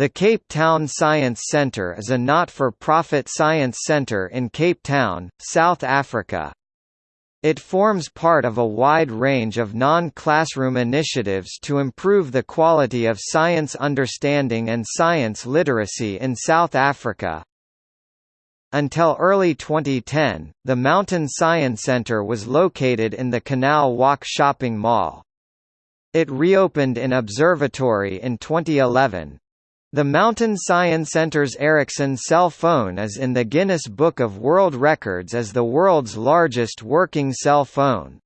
The Cape Town Science Centre is a not-for-profit science centre in Cape Town, South Africa. It forms part of a wide range of non-classroom initiatives to improve the quality of science understanding and science literacy in South Africa. Until early 2010, the MTN Science Centre was located in the Canal Walk shopping mall. It reopened in Observatory in 2011. The MTN Science Center's Ericsson cell phone is in the Guinness Book of World Records as the world's largest working cell phone.